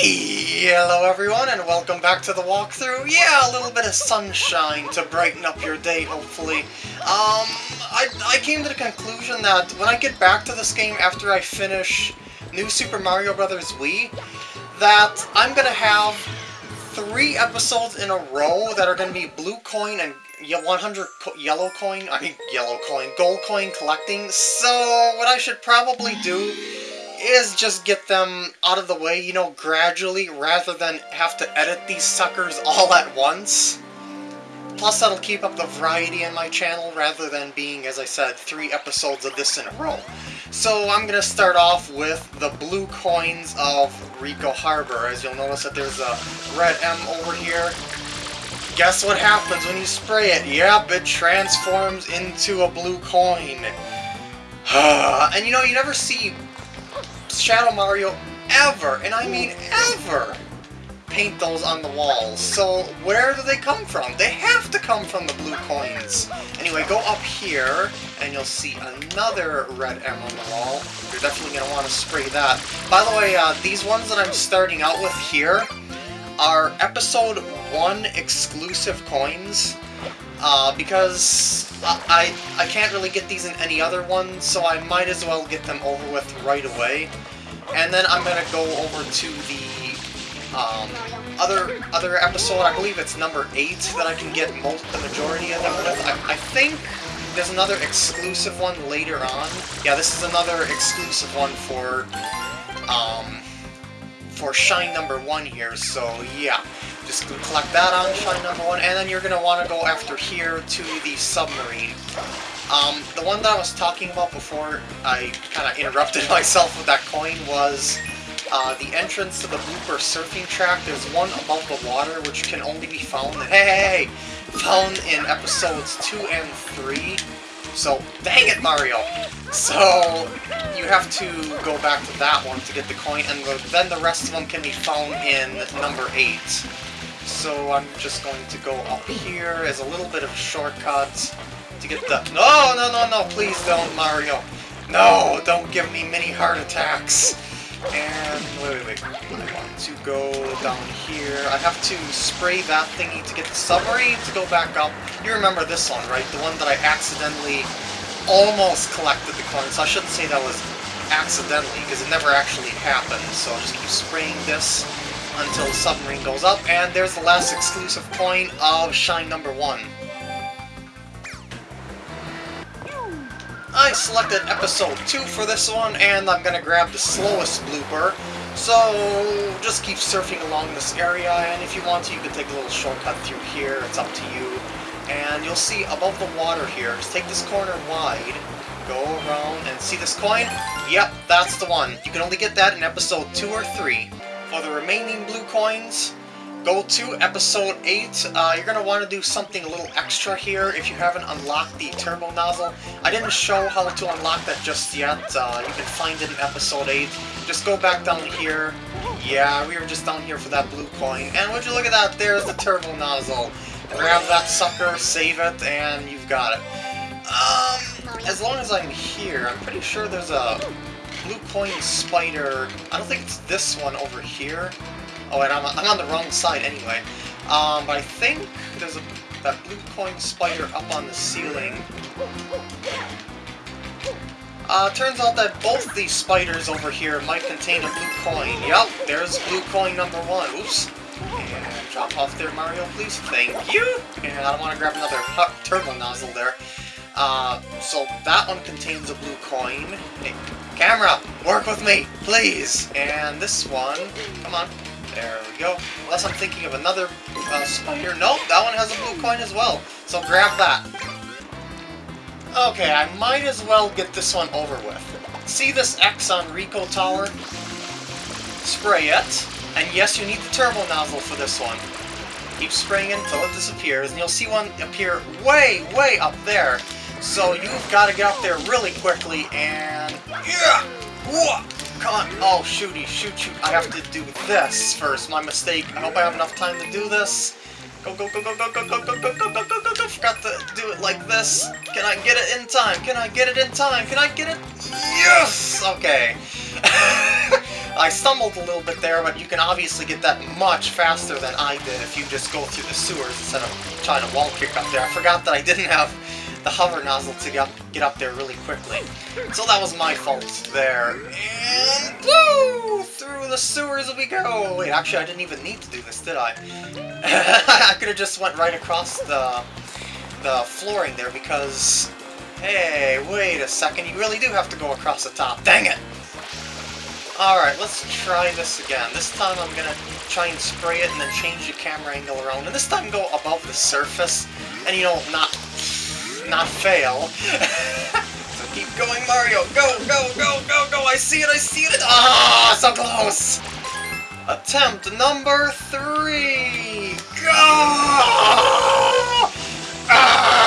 Hello everyone and welcome back to the walkthrough. Yeah, a little bit of sunshine to brighten up your day, hopefully. Um, I, I came to the conclusion that when I get back to this game after I finish New Super Mario Bros. Wii, that I'm gonna have three episodes in a row that are gonna be Blue Coin and 100 Yellow Coin, I mean Yellow Coin, Gold Coin collecting. So what I should probably do is just get them out of the way, you know, gradually, rather than have to edit these suckers all at once. Plus, that'll keep up the variety in my channel, rather than being, as I said, three episodes of this in a row. So I'm going to start off with the blue coins of Ricco Harbor. As you'll notice that there's a red M over here. Guess what happens when you spray it? Yep, it transforms into a blue coin. and you know, you never see Shadow Mario ever, and I mean ever, paint those on the walls. So where do they come from? They have to come from the blue coins. Anyway, go up here, and you'll see another red M on the wall. You're definitely going to want to spray that. By the way, uh, these ones that I'm starting out with here are Episode 1 exclusive coins. Uh, because I, I can't really get these in any other one, so I might as well get them over with right away. And then I'm gonna go over to the um, other other episode, I believe it's number 8, that I can get most the majority of them with. I, I think there's another exclusive one later on. Yeah, this is another exclusive one for um, for Shine number 1 here, so yeah. Just collect that on Shine number 1, and then you're going to want to go after here to the submarine. Um, the one that I was talking about before I kind of interrupted myself with that coin was uh, the entrance to the blooper surfing track. There's one above the water which can only be found, hey, found in episodes 2 and 3. So, dang it, Mario! So, you have to go back to that one to get the coin, and the, then the rest of them can be found in number 8. So I'm just going to go up here as a little bit of shortcut to get the... No, no, no, no, please don't, Mario. No, don't give me many heart attacks. And, wait, wait, wait. I want to go down here. I have to spray that thingy to get the submarine to go back up. You remember this one, right? The one that I accidentally almost collected the coin. So I shouldn't say that was accidentally, because it never actually happened. So I'll just keep spraying this until the submarine goes up. And there's the last exclusive coin of Shine number 1. I selected episode 2 for this one, and I'm gonna grab the slowest blooper. So, just keep surfing along this area, and if you want to, you can take a little shortcut through here, it's up to you. And you'll see above the water here, just take this corner wide, go around, and see this coin? Yep, that's the one. You can only get that in episode 2 or 3. For the remaining blue coins, go to episode 8. Uh, you're going to want to do something a little extra here if you haven't unlocked the turbo nozzle. I didn't show how to unlock that just yet. Uh, you can find it in episode 8. Just go back down here. Yeah, we were just down here for that blue coin. And would you look at that, there's the turbo nozzle. Grab that sucker, save it, and you've got it. Um, as long as I'm here, I'm pretty sure there's a blue coin spider. I don't think it's this one over here. Oh, and I'm, I'm on the wrong side anyway. Um, but I think there's a that blue coin spider up on the ceiling. Uh, turns out that both these spiders over here might contain a blue coin. Yep, there's blue coin number one. Oops. And drop off there, Mario, please. Thank you! And I don't want to grab another turbo nozzle there. Uh, so that one contains a blue coin. Hey, camera, work with me, please! And this one, come on, there we go. Unless I'm thinking of another uh, spider. Nope, that one has a blue coin as well. So grab that. Okay, I might as well get this one over with. See this X on Ricco Tower? Spray it. And yes, you need the turbo nozzle for this one. Keep spraying it until it disappears, and you'll see one appear way, way up there. So you've got to get up there really quickly, and... Yeah! Whoa! Come on. Oh, shooty, shoot, shoot. I have to do this first. My mistake. I hope I have enough time to do this. Go, go, go, go, go, go, go, go, go, go, go, go, go. go. Forgot to do it like this. Can I get it in time? Can I get it in time? Can I get it? Yes! Okay. I stumbled a little bit there, but you can obviously get that much faster than I did if you just go through the sewers instead of trying to wall kick up there. I forgot that I didn't have the hover nozzle to get up, get up there really quickly. So that was my fault there. And woo! Through the sewers we go! Wait, actually I didn't even need to do this, did I? I could have just went right across the, the flooring there because... Hey, wait a second, you really do have to go across the top. Dang it! Alright, let's try this again. This time I'm gonna try and spray it and then change the camera angle around. And this time go above the surface and, you know, not not fail. so keep going, Mario. Go, go, go, go, go. I see it, I see it. Ah, so close. Attempt number three. Go! Ah!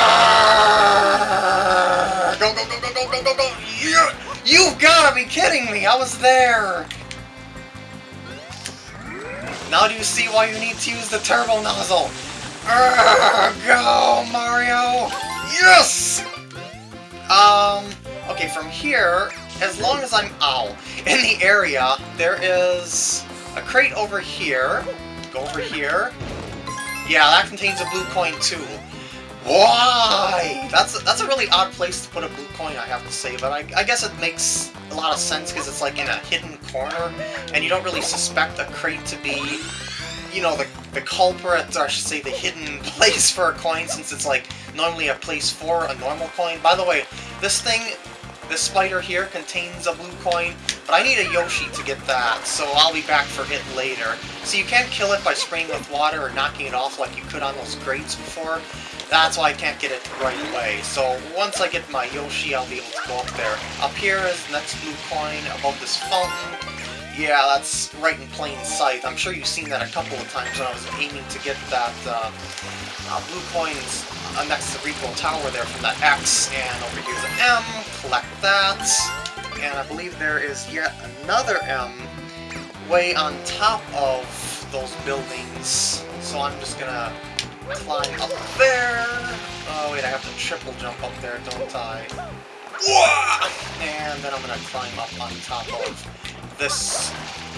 Go, go, go, go, go, go, go, go. You, you've got to be kidding me. I was there. Now do you see why you need to use the turbo nozzle? Go, Mario! Yes! Um, okay, from here, as long as I'm, ow, in the area, there is a crate over here. Go over here. Yeah, that contains a blue coin too. Why? That's a, that's a really odd place to put a blue coin, I have to say, but I, I guess it makes a lot of sense because it's like in a hidden corner, and you don't really suspect a crate to be, you know, the, the culprit, or I should say the hidden place for a coin, since it's like normally a place for a normal coin. By the way, this thing, this spider here contains a blue coin, but I need a Yoshi to get that, so I'll be back for it later. So you can't kill it by spraying with water or knocking it off like you could on those crates before. That's why I can't get it right away. So once I get my Yoshi, I'll be able to go up there. Up here is the next blue coin above this fountain. Yeah, that's right in plain sight. I'm sure you've seen that a couple of times when I was aiming to get that uh, uh, blue coins uh, next to the Ricco Tower there from that X, and over here's an M, collect that, and I believe there is yet another M way on top of those buildings, so I'm just gonna climb up there. Oh wait, I have to triple jump up there, don't I? And then I'm gonna climb up on top of this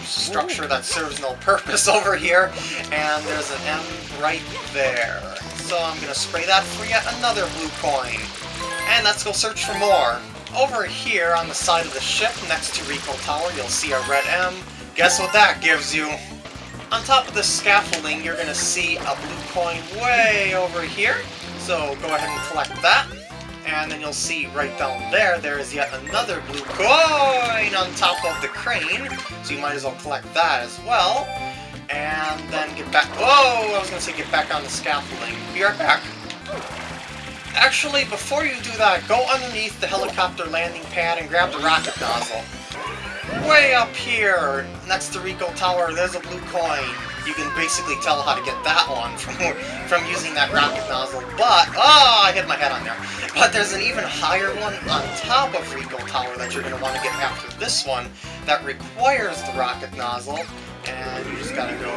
structure that serves no purpose over here, and there's an M right there. So I'm gonna spray that for yet another blue coin. And let's go search for more. Over here on the side of the ship, next to Ricco Tower, you'll see a red M. Guess what that gives you? On top of the scaffolding, you're gonna see a blue coin way over here. So go ahead and collect that. And then you'll see right down there, there is yet another blue coin on top of the crane. So you might as well collect that as well. And then get back... Whoa! I was to say get back on the scaffolding. Be right back. Actually, before you do that, go underneath the helicopter landing pad and grab the rocket nozzle. Way up here, next to Ricco Tower, there's a blue coin you can basically tell how to get that one from from using that rocket nozzle. But, oh, I hit my head on there. But there's an even higher one on top of Ricco Tower that you're going to want to get after this one that requires the rocket nozzle. And you just gotta go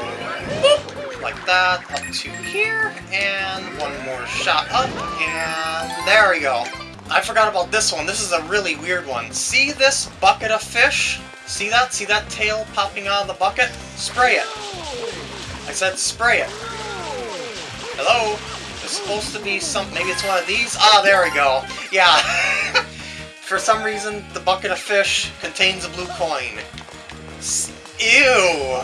boop, like that, up to here, and one more shot up, and there we go. I forgot about this one. This is a really weird one. See this bucket of fish? See that? See that tail popping out of the bucket? Spray it. I said spray it. Hello? There's supposed to be some... Maybe it's one of these? Ah, there we go. Yeah. For some reason, the bucket of fish contains a blue coin. Ew!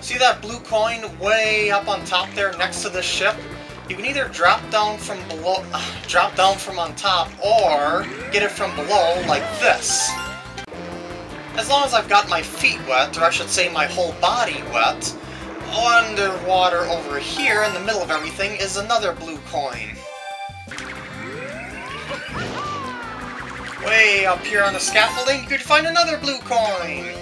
See that blue coin way up on top there next to the ship? You can either drop down from below, uh, drop down from on top, or get it from below like this. As long as I've got my feet wet, or I should say my whole body wet, underwater over here in the middle of everything is another blue coin. Way up here on the scaffolding, you could find another blue coin!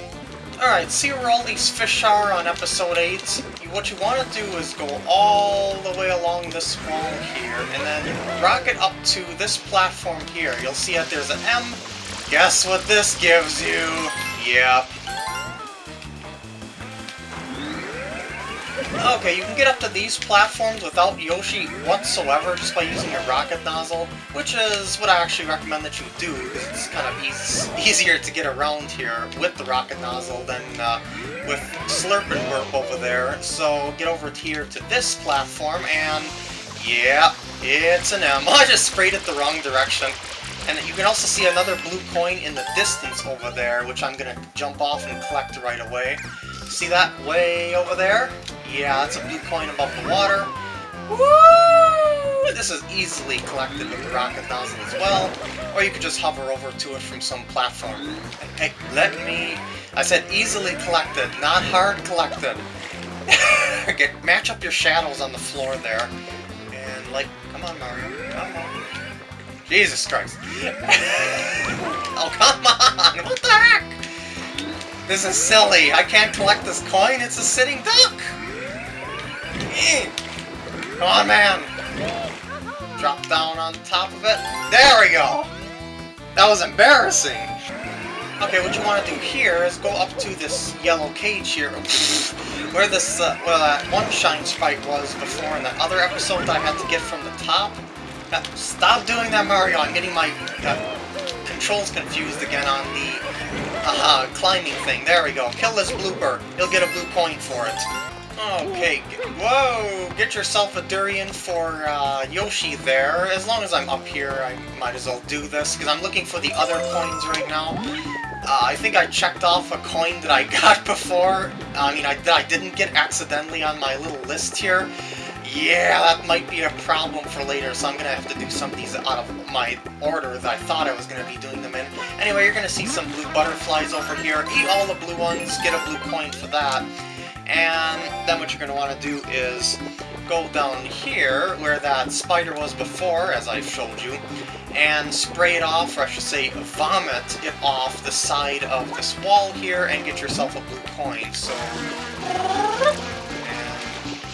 Alright, see where all these fish are on episode 8? What you want to do is go all the way along this wall here, and then rocket up to this platform here. You'll see that there's an M, Guess what this gives you? Yep. Okay, you can get up to these platforms without Yoshi whatsoever just by using your rocket nozzle, which is what I actually recommend that you do, because it's kind of easy, easier to get around here with the rocket nozzle than uh, with Slurp and Burp over there. So get over here to this platform, and yeah, it's an M. I just sprayed it the wrong direction. And you can also see another blue coin in the distance over there, which I'm going to jump off and collect right away. See that way over there? Yeah, that's a blue coin above the water. Woo! This is easily collected with the rocket nozzle as well, or you could just hover over to it from some platform. Hey, let me... I said easily collected, not hard collected. Get, match up your shadows on the floor there, and like, come on Mario, come on. Jesus Christ. oh, come on! What the heck? This is silly. I can't collect this coin. It's a sitting duck. Come on, man. Drop down on top of it. There we go. That was embarrassing. Okay, what you want to do here is go up to this yellow cage here, where this, uh, well, that one Shine Sprite was before in that other episode that I had to get from the top. Stop doing that, Mario. I'm getting my uh, controls confused again on the uh, climbing thing. There we go. Kill this blooper. You'll get a blue coin for it. Okay, whoa! Get yourself a durian for uh, Yoshi there. As long as I'm up here, I might as well do this, because I'm looking for the other coins right now. Uh, I think I checked off a coin that I got before. I mean, I, I didn't get accidentally on my little list here. Yeah, that might be a problem for later, so I'm to have to do some of these out of my order that I thought I was to be doing them in. Anyway, you're to see some blue butterflies over here. Eat all the blue ones, get a blue coin for that. And then what you're want to do is go down here, where that spider was before, as I've showed you, and spray it off, or I should say vomit it off the side of this wall here, and get yourself a blue coin. So,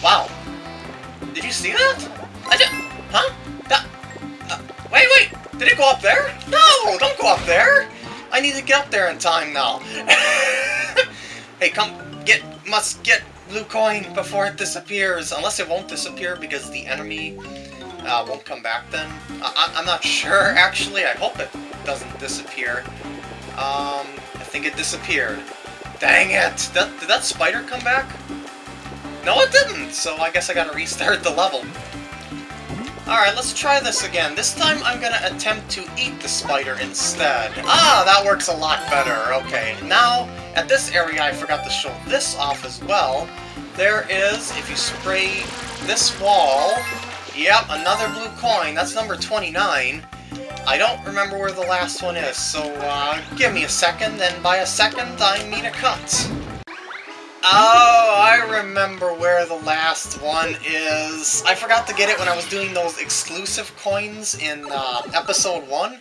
wow. Did you see that? I just, huh? That, uh, wait, wait, did it go up there? No, don't go up there. I need to get up there in time now. hey, come, get must get blue coin before it disappears. Unless it won't disappear because the enemy uh, won't come back then. I am not sure, actually. I hope it doesn't disappear. Um, I think it disappeared. Dang it! That, did that spider come back? No, it didn't! So I guess I gotta restart the level. Alright, let's try this again. This time I'm gonna attempt to eat the spider instead. Ah, that works a lot better. Okay, now, at this area I forgot to show this off as well. There is, if you spray this wall, yep, another blue coin. That's number 29. I don't remember where the last one is, so uh, give me a second, and by a second I mean a cut. Oh, I remember where the last one is. I forgot to get it when I was doing those exclusive coins in uh, episode 1.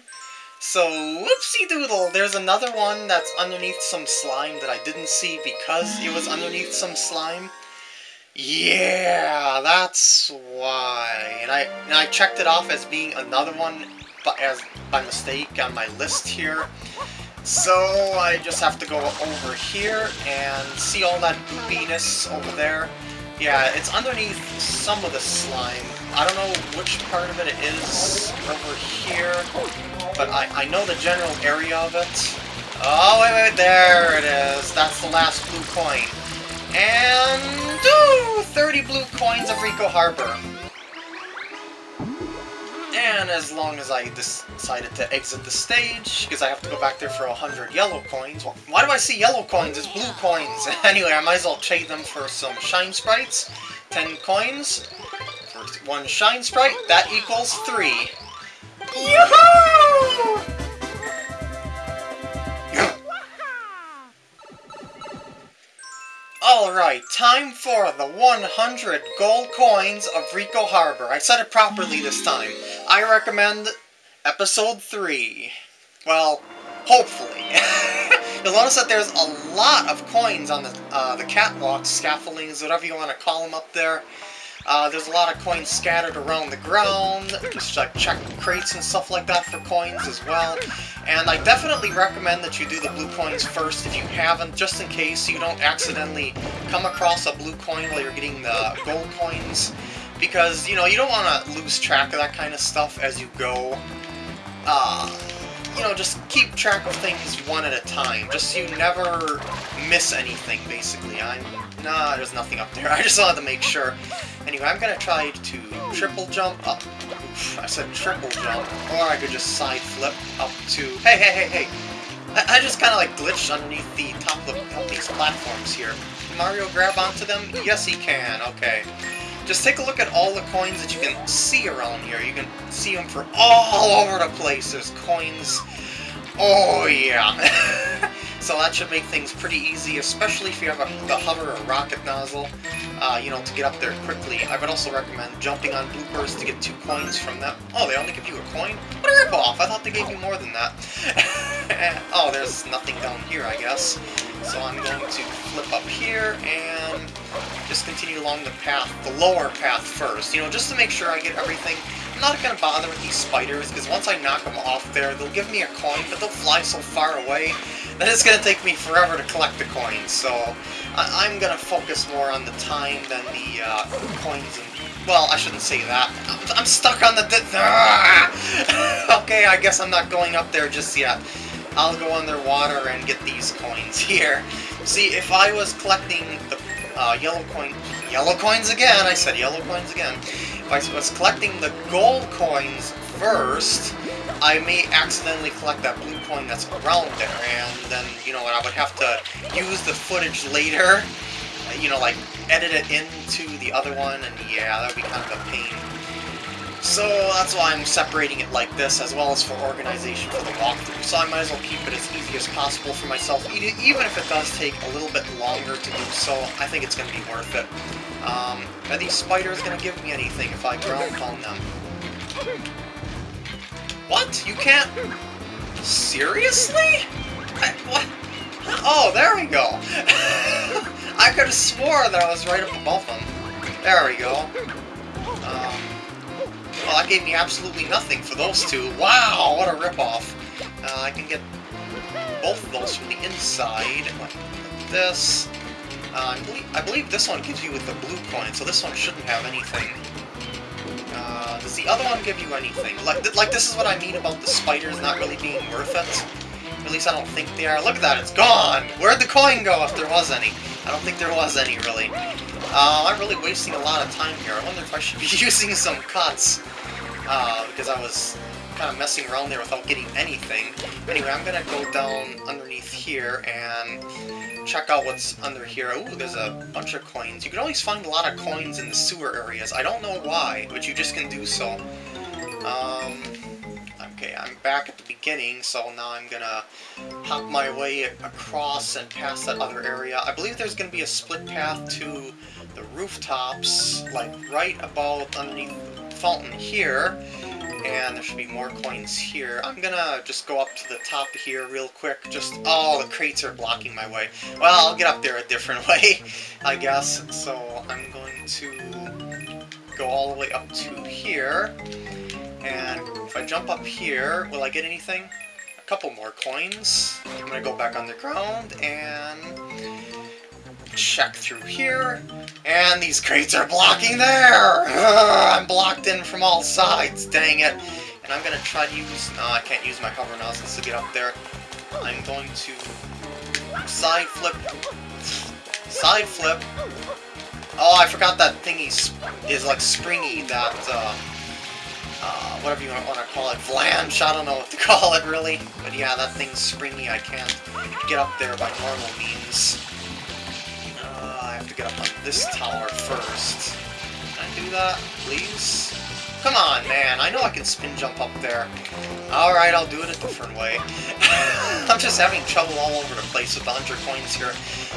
So, whoopsie doodle, there's another one that's underneath some slime that I didn't see because it was underneath some slime. Yeah, that's why. And I and I checked it off as being another one but as by mistake on my list here. So I just have to go over here and see all that goopiness over there. Yeah, it's underneath some of the slime. I don't know which part of it it is over here, but I, I know the general area of it. Oh, wait, wait, there it is. That's the last blue coin. And, ooh, 30 blue coins of Ricco Harbor. And as long as I decided to exit the stage, because I have to go back there for 100 yellow coins. Well, why do I see yellow coins? It's blue coins. anyway, I might as well trade them for some Shine Sprites. 10 coins for one Shine Sprite. That equals 3. Yoo-hoo! Alright, time for the 100 gold coins of Ricco Harbor. I said it properly this time. I recommend episode 3. Well, hopefully. You'll notice that there's a lot of coins on the, uh, the catwalks, scaffoldings, whatever you want to call them up there. Uh, there's a lot of coins scattered around the ground, just like check crates and stuff like that for coins as well. And I definitely recommend that you do the blue coins first if you haven't, just in case you don't accidentally come across a blue coin while you're getting the gold coins. Because, you know, you don't want to lose track of that kind of stuff as you go. Uh, you know, just keep track of things one at a time, just so you never miss anything, basically. I'm... Nah, there's nothing up there. I just wanted to make sure. Anyway, I'm gonna try to triple jump up. Oof, I said triple jump, or I could just side flip up to... Hey, hey, hey, hey! I, I just kind of like glitched underneath the top of, of these platforms here. Can Mario grab onto them? Yes, he can. Okay. Just take a look at all the coins that you can see around here. You can see them for all over the place. There's coins. Oh, yeah. so that should make things pretty easy, especially if you have a, the hover or rocket nozzle, uh, you know, to get up there quickly. I would also recommend jumping on bloopers to get two coins from them. Oh, they only give you a coin? What a ripoff! I thought they gave you more than that. oh, there's nothing down here, I guess. So I'm going to flip up here and just continue along the path, the lower path first, you know, just to make sure I get everything. I'm not going to bother with these spiders, because once I knock them off there, they'll give me a coin, but they'll fly so far away that it's going to take me forever to collect the coins, so I am going to focus more on the time than the uh, coins and well, I shouldn't say that. I'm, I'm stuck on the... okay, I guess I'm not going up there just yet. I'll go underwater and get these coins here. See, if I was collecting the uh, yellow coin... Yellow coins again! I said yellow coins again. If I was collecting the gold coins first, I may accidentally collect that blue coin that's around there, and then, you know, what, I would have to use the footage later, you know, like, edit it into the other one, and yeah, that would be kind of a pain. So that's why I'm separating it like this, as well as for organization for the walkthrough. So I might as well keep it as easy as possible for myself, even if it does take a little bit longer to do so. I think it's going to be worth it. Um, are these spiders going to give me anything if I ground pound them? What? You can't... Seriously? I, what? Oh, there we go. I could have swore that I was right up above them. There we go. Well, that gave me absolutely nothing for those two. Wow, what a ripoff. Uh, I can get both of those from the inside, like this. Uh, I, believe, I believe this one gives you with the blue coin, so this one shouldn't have anything. Uh, does the other one give you anything? Like, like, this is what I mean about the spiders not really being worth it. At least I don't think they are. Look at that, it's gone! Where'd the coin go if there was any? I don't think there was any, really. Uh, I'm really wasting a lot of time here. I wonder if I should be using some cuts. Uh, because I was kind of messing around there without getting anything. Anyway, I'm gonna go down underneath here and check out what's under here. Ooh, there's a bunch of coins. You can always find a lot of coins in the sewer areas. I don't know why, but you just can do so. Um, okay, I'm back at the beginning, so now I'm gonna hop my way across and past that other area. I believe there's gonna be a split path to the rooftops, like right about underneath fountain here. And there should be more coins here. I'm gonna just go up to the top here real quick. Just, oh, the crates are blocking my way. Well, I'll get up there a different way, I guess. So I'm going to go all the way up to here. And if I jump up here, will I get anything? A couple more coins. I'm gonna go back on the ground and check through here. And these crates are blocking there! Ugh, I'm blocked in from all sides, dang it. And I'm to try to use... No, I can't use my hover nozzles to get up there. I'm going to side flip. Side flip. Oh, I forgot that thingy is like springy, that, uh, uh, whatever you want to call it, flange, I don't know what to call it really. But yeah, that thing's springy, I can't get up there by normal means get up on this tower first. Can I do that, please? Come on, man. I know I can spin jump up there. Alright, I'll do it a different way. I'm just having trouble all over the place with the 100 coins here.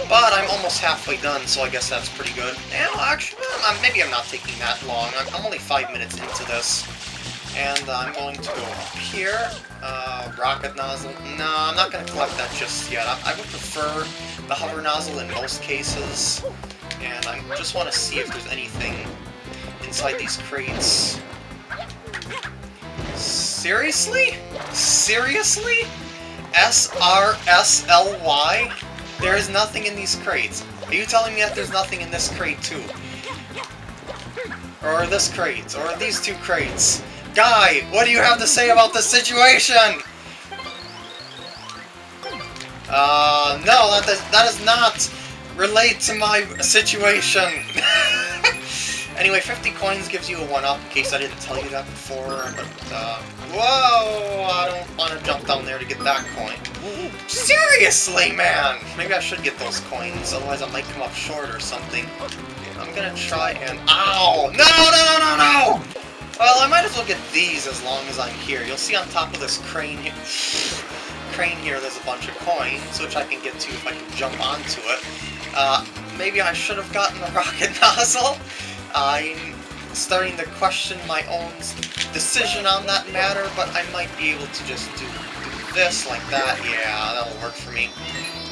But I'm almost halfway done, so I guess that's pretty good. Yeah, actually, maybe I'm not taking that long. I'm only five minutes into this. And I'm going to go up here. Uh, rocket nozzle. No, I'm not going to collect that just yet. I, I would prefer the hover nozzle in most cases. And I just want to see if there's anything inside these crates. Seriously? Seriously? S-R-S-L-Y? There is nothing in these crates. Are you telling me that there's nothing in this crate too? Or this crate, or these two crates? Guy, what do you have to say about this situation? Uh, no, that does, that does not relate to my situation. anyway, 50 coins gives you a 1-up, in case I didn't tell you that before, but, uh, whoa, I don't want to jump down there to get that coin. Seriously, man! Maybe I should get those coins, otherwise I might come up short or something. I'm gonna try and... Ow! No, no, no, no, no! Well, I might as well get these as long as I'm here. You'll see on top of this crane here... crane here, there's a bunch of coins, which I can get to if I can jump onto it. Uh, maybe I should have gotten the rocket nozzle? I'm starting to question my own decision on that matter, but I might be able to just do, do this like that. Yeah, that'll work for me.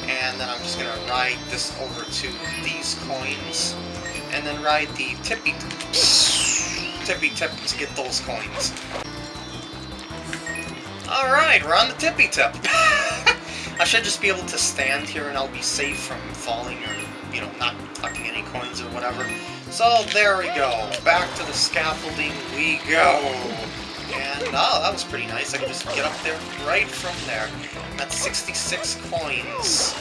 And then I'm just going to ride this over to these coins, and then ride the tippy tippy tip to get those coins. Alright, we're on the tippy tip. I should just be able to stand here and I'll be safe from falling or, you know, not collecting any coins or whatever. So, there we go. Back to the scaffolding we go. And, oh, that was pretty nice. I can just get up there right from there. That's 66 coins.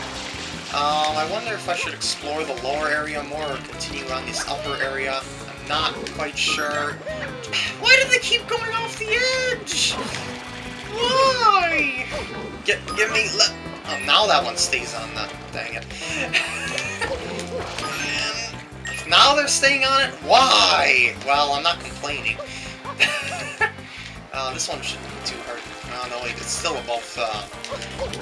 Um, I wonder if I should explore the lower area more or continue on this upper area. I'm not quite sure. Why do they keep going off the edge? Why? Get, give me, let, oh, now that one stays on the, dang it. now they're staying on it? Why? Well, I'm not complaining. uh, this one shouldn't be too hard. Oh, no, wait, it's still above uh,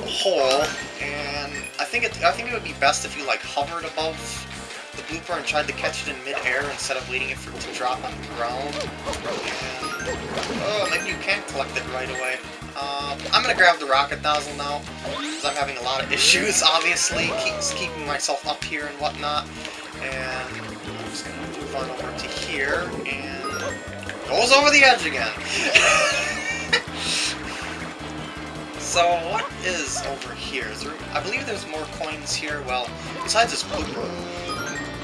hole, and I think it, I think it would be best if you, like, hovered above the blooper and tried to catch it in mid-air instead of waiting for it to drop on the ground. And, oh, maybe you can't collect it right away. Um, I'm gonna grab the rocket nozzle now, because I'm having a lot of issues, obviously, keeps keeping myself up here and whatnot. And I'm just gonna move on over to here, and goes over the edge again. so, what is over here? There, I believe there's more coins here. Well, besides this blooper.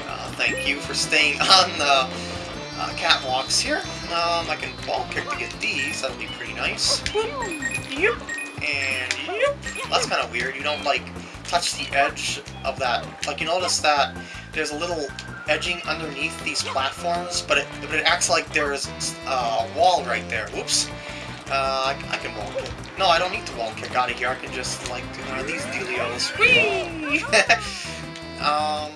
Uh, thank you for staying on the uh, catwalks here. Um, I can wall kick to get these, that'll be pretty nice. Yep. And yep. That's kind of weird, you don't, like, touch the edge of that. Like, you notice that there's a little edging underneath these platforms, but it, but it acts like there's a wall right there. Whoops. Uh, I, I, can wall kick. No, I don't need to wall kick out of here. I can just, like, do one of these dealios. Whee! um,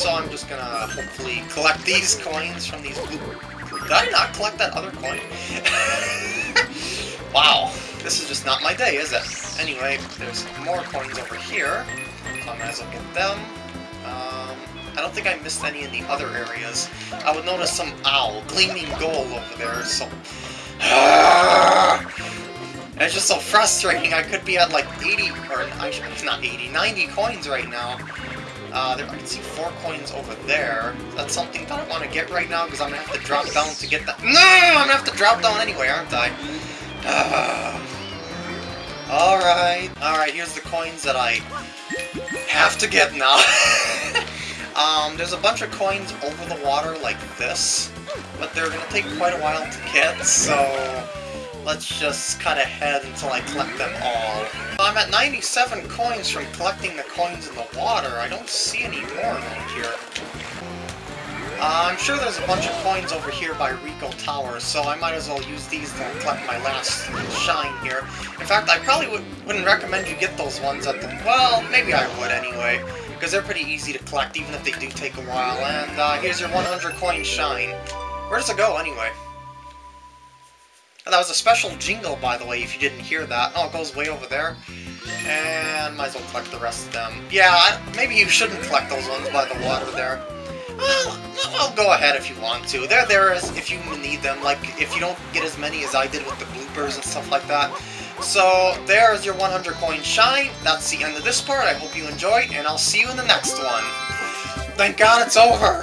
so I'm just gonna hopefully collect these coins from these blue... Did I not collect that other coin? wow, this is just not my day, is it? Anyway, there's more coins over here, so I might as well get them. Um, I don't think I missed any in the other areas. I would notice some, owl gleaming gold over there, so... it's just so frustrating, I could be at like 80, or not 80, 90 coins right now. Uh, there, I can see four coins over there. That's something that I want to get right now, because I'm going to have to drop down to get that. No! I'm going to have to drop down anyway, aren't I? Uh, Alright. Alright, here's the coins that I have to get now. um, there's a bunch of coins over the water like this, but they're going to take quite a while to get, so let's just cut ahead until I collect them all. I'm at 97 coins from collecting the coins in the water. I don't see any more around here. Uh, I'm sure there's a bunch of coins over here by Ricco Towers, so I might as well use these to collect my last shine here. In fact, I probably would, wouldn't recommend you get those ones at the... Well, maybe I would anyway, because they're pretty easy to collect even if they do take a while. And uh, here's your 100 coin shine. Where does it go anyway? That was a special jingle, by the way, if you didn't hear that. Oh, it goes way over there. And might as well collect the rest of them. Yeah, I, maybe you shouldn't collect those ones by the water there. Well, well, go ahead if you want to. They're there as if you need them, like if you don't get as many as I did with the bloopers and stuff like that. So, there's your 100 coin shine. That's the end of this part. I hope you enjoyed, and I'll see you in the next one. Thank God it's over!